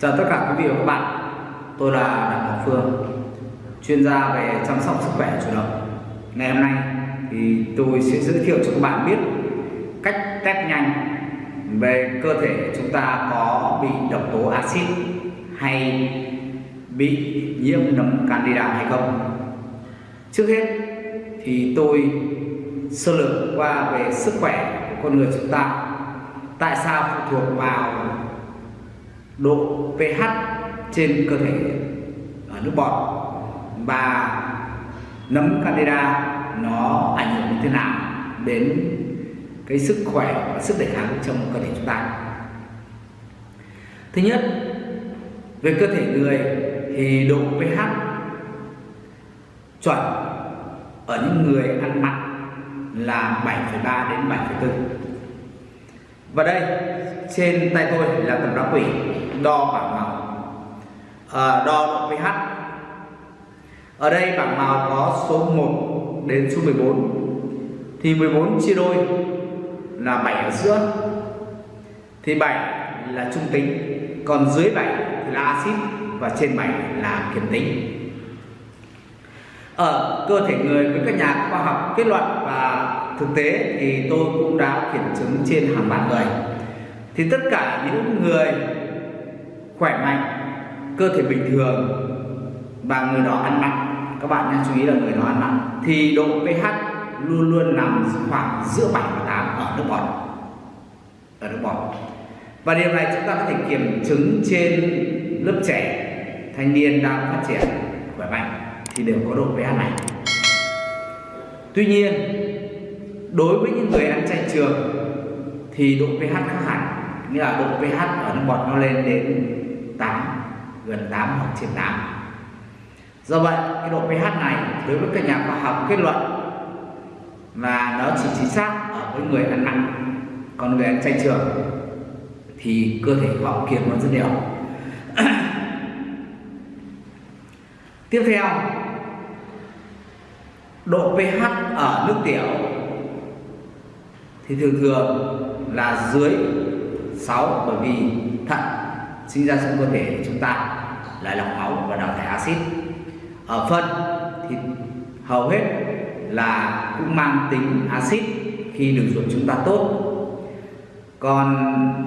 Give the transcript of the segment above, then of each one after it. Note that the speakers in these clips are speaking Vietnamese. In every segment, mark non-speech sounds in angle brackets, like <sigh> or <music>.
Chào tất cả quý vị và các bạn. Tôi là Đặng Ngọc Phương, Chuyên gia về chăm sóc sức khỏe chủ động. Ngày hôm nay thì tôi sẽ giới thiệu cho các bạn biết Cách test nhanh về cơ thể chúng ta có bị độc tố axit Hay bị nhiễm nấm candida hay không. Trước hết thì tôi sơ lược qua về sức khỏe của con người chúng ta. Tại sao phụ thuộc vào độ pH trên cơ thể ở nước bọt và nấm candida nó ảnh hưởng như thế nào đến cái sức khỏe và sức đề kháng trong cơ thể chúng ta? Thứ nhất về cơ thể người thì độ pH chuẩn ở những người ăn mặn là 7,3 đến 7,4 và đây trên tay tôi là tầm đá quỷ đo bảng màu. À, đo pH ở đây bảng màu có số 1 đến số 14 thì 14 chia đôi là 7 ở giữa. Thì 7 là trung tính còn dưới 7 thì là axit và trên 7 là kiểm tính. Ở cơ thể người với các nhà khoa học kết luận và thực tế thì tôi cũng đã kiểm chứng trên hàng vạn người thì tất cả những người khỏe mạnh, cơ thể bình thường và người đó ăn mặn, các bạn nên chú ý là người đó ăn mặn, thì độ pH luôn luôn nằm khoảng giữa 7 và 8 ở nước bọt, ở nước bọt. Và điều này chúng ta có thể kiểm chứng trên lớp trẻ, thanh niên đang phát triển khỏe mạnh thì đều có độ pH này. Tuy nhiên, đối với những người ăn chay trường thì độ pH khác hẳn nghĩa là độ pH ở nước bọt nó lên đến 8 gần 8 hoặc trên 8 do vậy, cái độ pH này đối với các nhà khoa học kết luận là nó chỉ chính xác ở với người ăn mặn còn người ăn chay trường thì cơ thể họ kiệt nó rất nhiều. <coughs> Tiếp theo, độ pH ở nước tiểu thì thường thường là dưới 6 bởi vì thận sinh ra trong cơ thể chúng ta là lọc máu và đào thải axit ở phân thì hầu hết là cũng mang tính axit khi đường ruột chúng ta tốt còn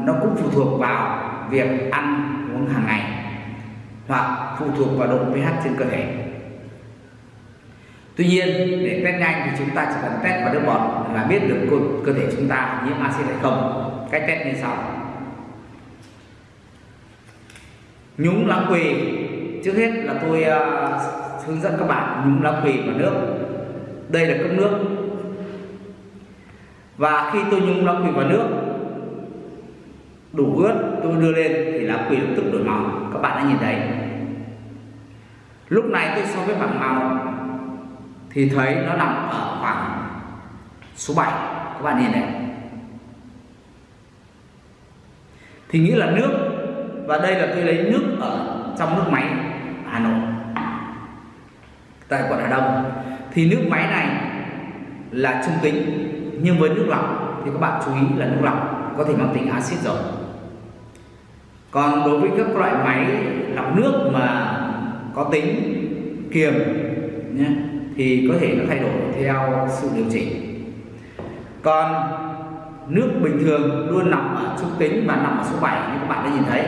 nó cũng phụ thuộc vào việc ăn uống hàng ngày hoặc phụ thuộc vào độ pH trên cơ thể Tuy nhiên để test nhanh thì chúng ta chỉ cần test vào nước bọt là biết được cơ, cơ thể chúng ta nhiễm axit hay không. Cách test như sau. Nhúng lá quỳ. Trước hết là tôi uh, hướng dẫn các bạn nhúng lá quỳ vào nước. Đây là cốc nước. Và khi tôi nhúng lá quỳ vào nước đủ ướt tôi đưa lên thì lá quỳ lập tức đổi màu. Các bạn đã nhìn thấy. Lúc này tôi so với bảng màu thì thấy nó nằm ở khoảng số 7 các bạn nhìn này thì nghĩa là nước và đây là tôi lấy nước ở trong nước máy Hà Nội. Tại quận Hà Đông. Thì nước máy này là trung tính, nhưng với nước lọc thì các bạn chú ý là nước lọc có thể mang tính axit rồi còn đối với các loại máy lọc nước mà có tính kiềm nhé, thì có thể nó thay đổi theo sự điều chỉnh. Còn nước bình thường luôn nằm ở trung tính và nằm ở số 7 như các bạn đã nhìn thấy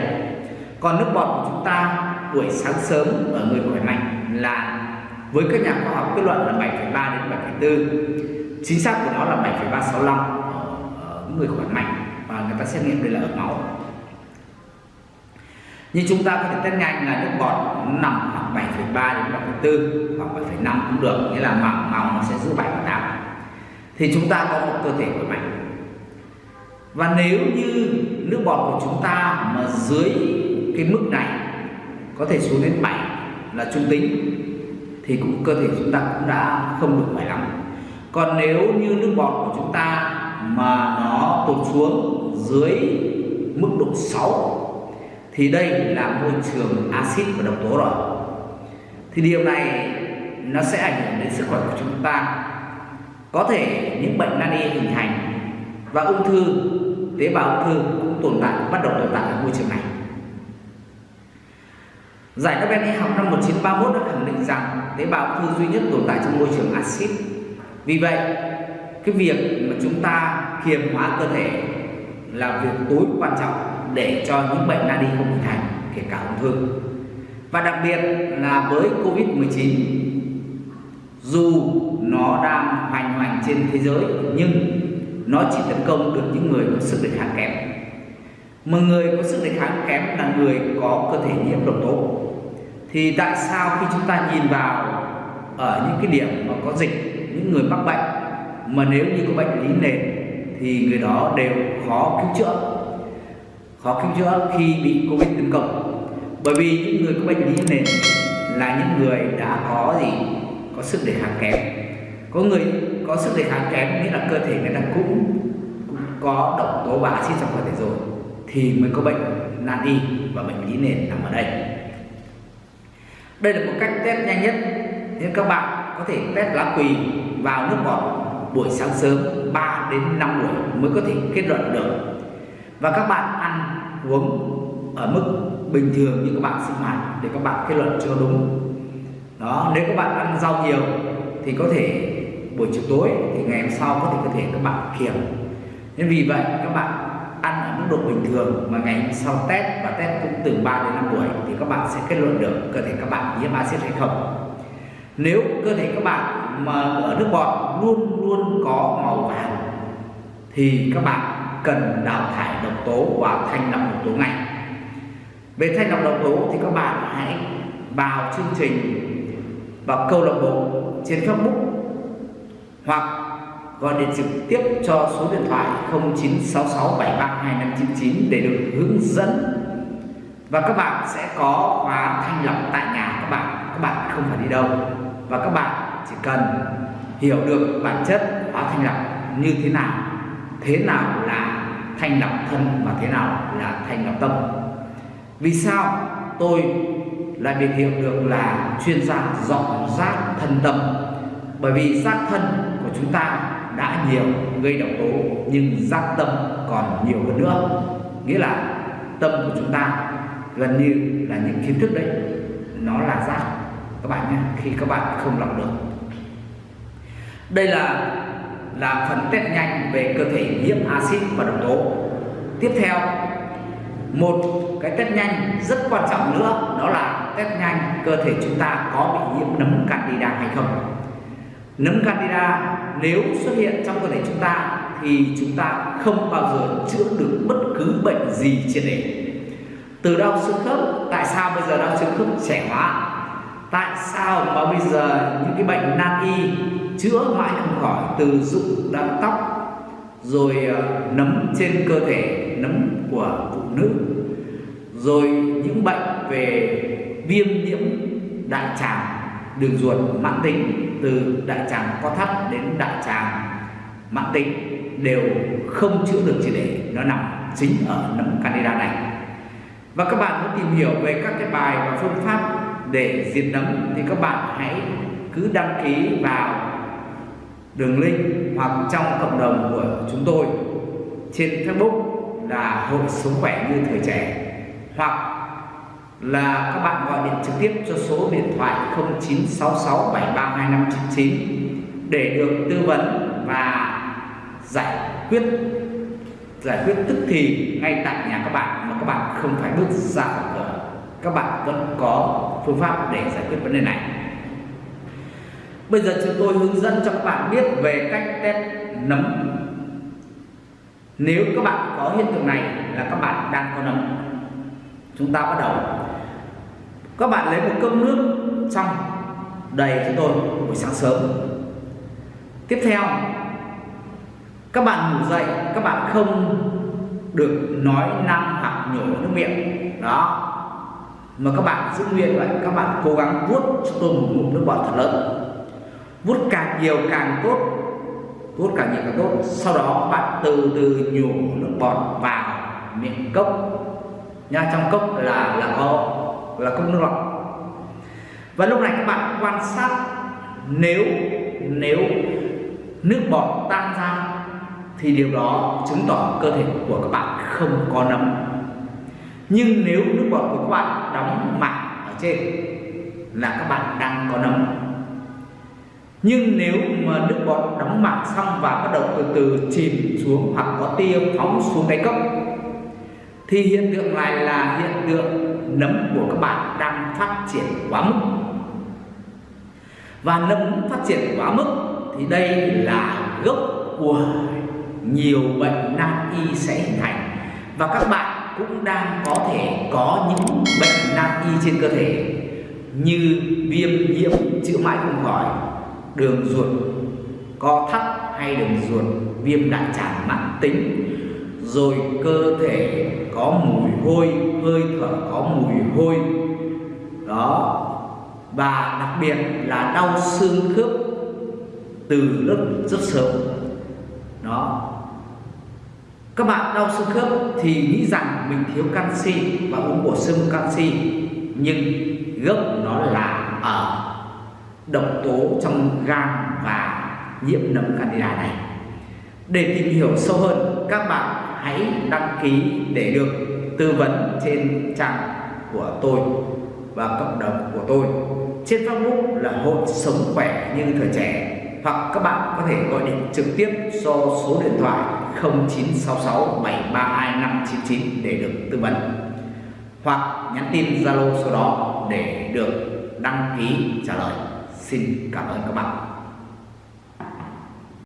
còn nước bọt của chúng ta buổi sáng sớm ở người khỏe mạnh là với các nhà khoa học kết luận là 7,3 đến 7,4 chính xác của nó là 7,365 ở người khỏe mạnh và người ta xét nghiệm đây là ở máu. Như chúng ta có thể test nhanh là nước bọt nằm khoảng 7,3 đến 7,4 hoặc 7,5 cũng được nghĩa là màu màu nó sẽ giữ 7 và 8 thì chúng ta có một cơ thể khỏe mạnh. Và nếu như nước bọt của chúng ta mà dưới cái mức này có thể xuống đến 7 là trung tính, thì cũng cơ thể chúng ta cũng đã không được khỏe lắm. Còn nếu như nước bọt của chúng ta mà nó tụt xuống dưới mức độ 6 thì đây là môi trường axit và độc tố rồi. Thì điều này nó sẽ ảnh hưởng đến sức khỏe của chúng ta. Có thể những bệnh nan y hình thành và ung thư, tế bào ung thư cũng tồn tại, bắt đầu tồn tại ở môi trường này. Giải Nobel y học năm 1931 đã khẳng định rằng tế bào ung thư duy nhất tồn tại trong môi trường axit. Vì vậy, cái việc mà chúng ta kiềm hóa cơ thể là việc tối quan trọng để cho những bệnh nan y không hình thành, kể cả ung thư. Và đặc biệt là với Covid-19 dù nó đang hoành hành trên thế giới nhưng nó chỉ tấn công được những người có sức đề kháng kém mà người có sức đề kháng kém là người có cơ thể nhiễm độc tố thì tại sao khi chúng ta nhìn vào ở những cái điểm mà có dịch những người mắc bệnh mà nếu như có bệnh lý nền thì người đó đều khó cứu chữa? Khó cứu chữa khi bị covid tấn công. Bởi vì những người có bệnh lý nền là những người đã có gì? Có sức đề kháng kém. Có người có sức đề kháng kém nghĩa là cơ thể người ta cũng, cũng có độc tố và axit trong cơ thể rồi thì mới có bệnh nan y và bệnh lý nền nằm ở đây đây là một cách test nhanh nhất nên các bạn có thể test lá quỳ vào nước bọt buổi sáng sớm 3 đến 5 buổi mới có thể kết luận được. Và các bạn ăn uống ở mức bình thường như các bạn sinh hoạt để các bạn kết luận cho đúng. Đó, nếu các bạn ăn rau nhiều thì có thể buổi chiều tối thì ngày hôm sau có thể có thể các bạn kiểm nên vì vậy, các bạn ăn ở mức độ bình thường mà ngày hôm sau test và test cũng từ 3 đến 5 buổi thì các bạn sẽ kết luận được cơ thể các bạn nhiễm axit hay không. Nếu cơ thể các bạn mà ở nước bọt luôn luôn có màu vàng, thì các bạn cần đào thải độc tố và thanh lọc độc tố ngay. Về thanh lọc độc tố thì các bạn hãy vào chương trình vào câu lạc bộ trên Facebook hoặc gọi điện trực tiếp cho số điện thoại 0966732599 để được hướng dẫn. Và các bạn sẽ có khóa thanh lọc tại nhà các bạn. Các bạn không phải đi đâu. Và các bạn chỉ cần hiểu được bản chất khóa thanh lọc như thế nào thế nào là thanh lọc thân và thế nào là thanh lọc tâm. Vì sao tôi lại biệt hiệu được là chuyên gia dọn rác thân tâm? Bởi vì rác thân của chúng ta đã nhiều, gây độc tố, nhưng giác tâm còn nhiều hơn nữa. Nghĩa là tâm của chúng ta gần như là những kiến thức đấy, nó là giác. Các bạn nhé, khi các bạn không lọc được. Đây là là phần test nhanh về cơ thể nhiễm axit và độc tố. Tiếp theo, một cái test nhanh rất quan trọng nữa, đó là test nhanh cơ thể chúng ta có bị nhiễm nấm candida hay không nấm candida nếu xuất hiện trong cơ thể chúng ta thì chúng ta không bao giờ chữa được bất cứ bệnh gì trên để. Từ đau xương khớp, tại sao bây giờ đau xương khớp trẻ hóa? Tại sao mà bây giờ những cái bệnh nan y chữa mãi không khỏi từ rụng đau tóc, rồi ờ, nấm trên cơ thể, nấm của phụ nữ, rồi những bệnh về viêm nhiễm đại tràng? Đường ruột mãn tính từ đại tràng có thắt đến đại tràng mãn tính đều không chữa được chỉ để. Nó nằm chính ở nấm candida này. Và các bạn muốn tìm hiểu về các cái bài và phương pháp để diệt nấm thì các bạn hãy cứ đăng ký vào đường link hoặc trong cộng đồng của chúng tôi trên Facebook là Hội Sống Khỏe Như Thời Trẻ hoặc là các bạn gọi điện trực tiếp cho số điện thoại 0966732599 để được tư vấn và giải quyết giải quyết tức thì ngay tại nhà các bạn mà các bạn không phải bước ra khỏi cửa. Các bạn vẫn có phương pháp để giải quyết vấn đề này. Bây giờ chúng tôi hướng dẫn cho các bạn biết về cách test nấm. Nếu các bạn có hiện tượng này là các bạn đang có nấm, chúng ta bắt đầu các bạn lấy một cốc nước xong đầy cho tôi buổi sáng sớm. Tiếp theo, các bạn ngủ dậy, các bạn không được nói năng hoặc nhổ nước miệng. Đó. Mà các bạn giữ nguyên vậy các bạn cố gắng vuốt cho tôi một ngụm nước bọt thật lớn. Vuốt càng nhiều càng tốt, vuốt càng nhiều càng tốt. Sau đó bạn từ từ nhổ nước bọt vào miệng cốc. Nha, trong cốc là là có là cốc nước lọc và lúc này các bạn quan sát, nếu nếu nước bọt tan ra, thì điều đó chứng tỏ cơ thể của các bạn không có nấm. Nhưng nếu nước bọt của các bạn đóng mặn ở trên, là các bạn đang có nấm. Nhưng nếu mà nước bọt đóng mảng xong và bắt đầu từ từ chìm xuống hoặc có tia phóng xuống đáy cốc, thì hiện tượng này là hiện tượng nấm của các bạn đang phát triển quá mức. Và nấm phát triển quá mức thì đây là gốc của nhiều bệnh nan y sẽ hình thành. Và các bạn cũng đang có thể có những bệnh nan y trên cơ thể như viêm nhiễm chữa mãi không khỏi, đường ruột, co thắt hay đường ruột, viêm đại tràng mãn tính rồi cơ thể có mùi hôi, hơi thở có mùi hôi. Đó. Và đặc biệt là đau xương khớp từ lúc rất sớm. Đó. Các bạn đau xương khớp thì nghĩ rằng mình thiếu canxi và uống bổ sung canxi, nhưng gốc nó là ở độc tố trong gan và nhiễm nấm candida này. Để tìm hiểu sâu hơn, các bạn hãy đăng ký để được tư vấn trên trang của tôi và cộng đồng của tôi trên Facebook là hội sống khỏe như thời trẻ hoặc các bạn có thể gọi điện trực tiếp cho số điện thoại 0966 732 599 để được tư vấn hoặc nhắn tin Zalo số đó để được đăng ký trả lời. Xin cảm ơn các bạn.